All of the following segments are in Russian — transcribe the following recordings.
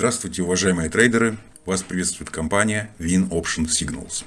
Здравствуйте, уважаемые трейдеры! Вас приветствует компания Win Option Signals.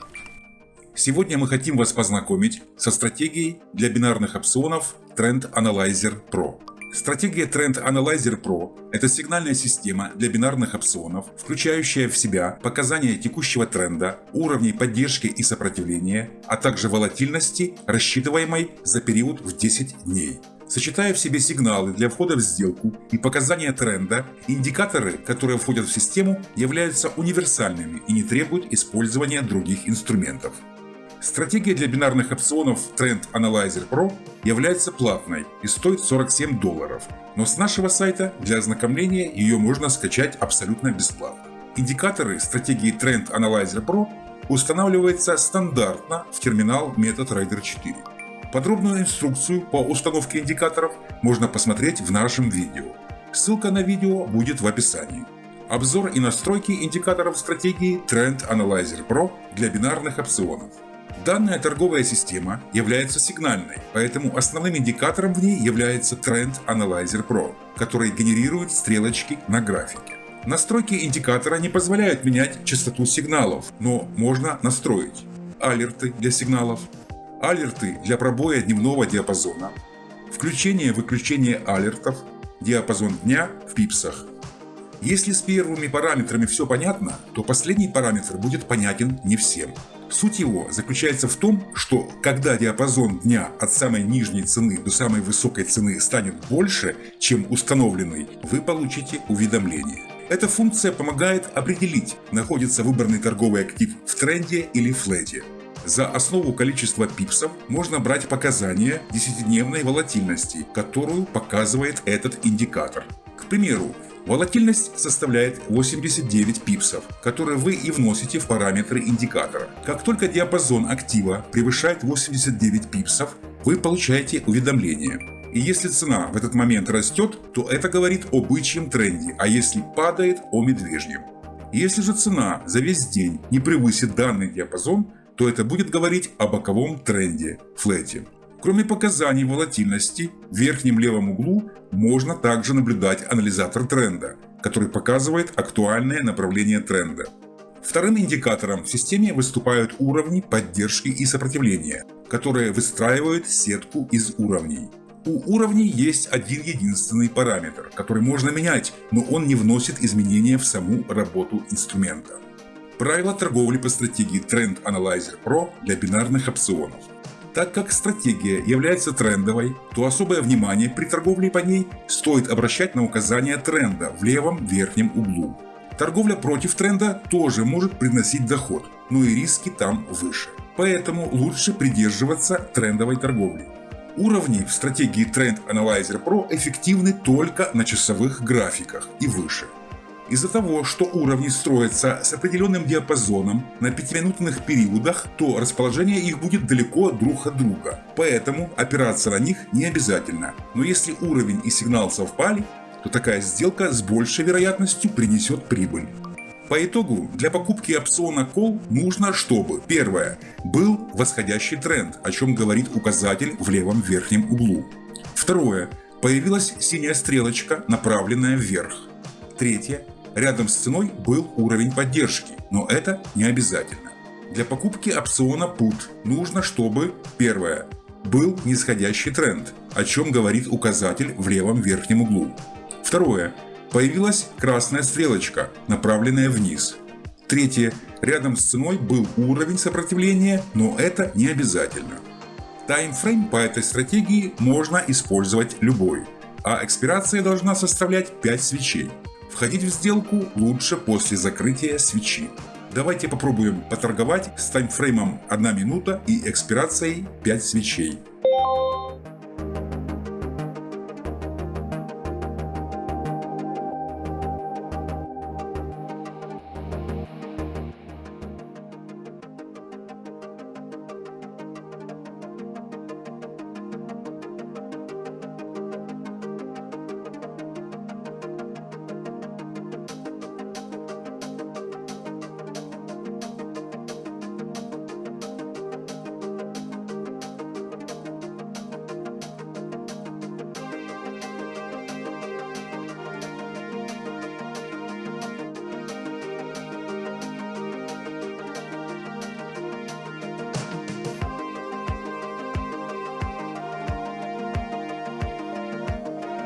Сегодня мы хотим вас познакомить со стратегией для бинарных опционов Trend Analyzer Pro. Стратегия Trend Analyzer Pro – это сигнальная система для бинарных опционов, включающая в себя показания текущего тренда, уровней поддержки и сопротивления, а также волатильности, рассчитываемой за период в 10 дней. Сочетая в себе сигналы для входа в сделку и показания тренда, индикаторы, которые входят в систему, являются универсальными и не требуют использования других инструментов. Стратегия для бинарных опционов Trend Analyzer Pro является платной и стоит 47 долларов, но с нашего сайта для ознакомления ее можно скачать абсолютно бесплатно. Индикаторы стратегии Trend Analyzer Pro устанавливаются стандартно в терминал MetaTrader 4. Подробную инструкцию по установке индикаторов можно посмотреть в нашем видео. Ссылка на видео будет в описании. Обзор и настройки индикаторов стратегии Trend Analyzer Pro для бинарных опционов. Данная торговая система является сигнальной, поэтому основным индикатором в ней является Trend Analyzer Pro, который генерирует стрелочки на графике. Настройки индикатора не позволяют менять частоту сигналов, но можно настроить алерты для сигналов, алерты для пробоя дневного диапазона, включение-выключение алертов, диапазон дня в пипсах. Если с первыми параметрами все понятно, то последний параметр будет понятен не всем. Суть его заключается в том, что когда диапазон дня от самой нижней цены до самой высокой цены станет больше, чем установленный, вы получите уведомление. Эта функция помогает определить, находится выбранный торговый актив в тренде или флете. За основу количества пипсов можно брать показания 10-дневной волатильности, которую показывает этот индикатор. К примеру, волатильность составляет 89 пипсов, которые вы и вносите в параметры индикатора. Как только диапазон актива превышает 89 пипсов, вы получаете уведомление. И если цена в этот момент растет, то это говорит о бычьем тренде, а если падает – о медвежьем. Если же цена за весь день не превысит данный диапазон, то это будет говорить о боковом тренде – флете. Кроме показаний волатильности, в верхнем левом углу можно также наблюдать анализатор тренда, который показывает актуальное направление тренда. Вторым индикатором в системе выступают уровни поддержки и сопротивления, которые выстраивают сетку из уровней. У уровней есть один единственный параметр, который можно менять, но он не вносит изменения в саму работу инструмента. Правила торговли по стратегии Trend Analyzer Pro для бинарных опционов. Так как стратегия является трендовой, то особое внимание при торговле по ней стоит обращать на указание тренда в левом верхнем углу. Торговля против тренда тоже может приносить доход, но и риски там выше. Поэтому лучше придерживаться трендовой торговли. Уровни в стратегии Trend Analyzer Pro эффективны только на часовых графиках и выше. Из-за того, что уровни строятся с определенным диапазоном на пятиминутных периодах, то расположение их будет далеко друг от друга, поэтому опираться на них не обязательно. Но если уровень и сигнал совпали, то такая сделка с большей вероятностью принесет прибыль. По итогу, для покупки опциона Call нужно, чтобы Первое. Был восходящий тренд, о чем говорит указатель в левом верхнем углу. Второе. Появилась синяя стрелочка, направленная вверх. Третье. Рядом с ценой был уровень поддержки, но это не обязательно. Для покупки опциона PUT нужно, чтобы первое был нисходящий тренд, о чем говорит указатель в левом верхнем углу. Второе. Появилась красная стрелочка, направленная вниз. Третье. Рядом с ценой был уровень сопротивления, но это не обязательно. Таймфрейм по этой стратегии можно использовать любой, а экспирация должна составлять 5 свечей. Входить в сделку лучше после закрытия свечи. Давайте попробуем поторговать с таймфреймом 1 минута и экспирацией 5 свечей.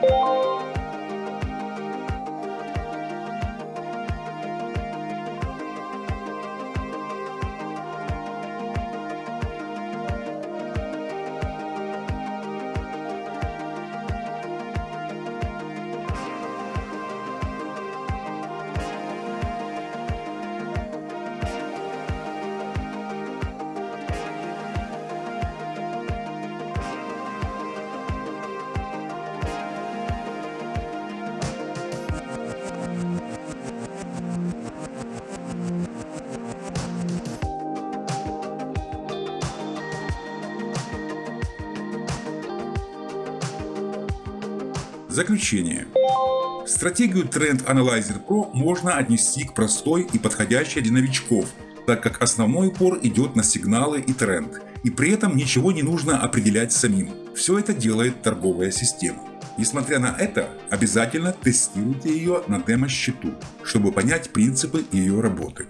you Заключение. Стратегию Trend Analyzer Pro можно отнести к простой и подходящей для новичков, так как основной упор идет на сигналы и тренд, и при этом ничего не нужно определять самим. Все это делает торговая система. Несмотря на это, обязательно тестируйте ее на демо-счету, чтобы понять принципы ее работы.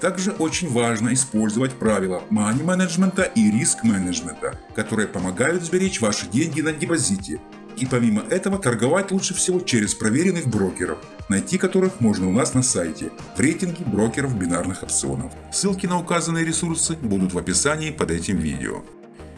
Также очень важно использовать правила money менеджмента и риск менеджмента, которые помогают сберечь ваши деньги на депозите. И помимо этого торговать лучше всего через проверенных брокеров, найти которых можно у нас на сайте в рейтинге брокеров бинарных опционов. Ссылки на указанные ресурсы будут в описании под этим видео.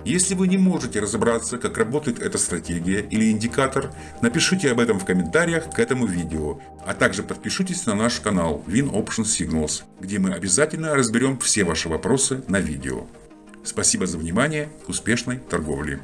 Если вы не можете разобраться, как работает эта стратегия или индикатор, напишите об этом в комментариях к этому видео, а также подпишитесь на наш канал Win Option Signals, где мы обязательно разберем все ваши вопросы на видео. Спасибо за внимание, успешной торговли!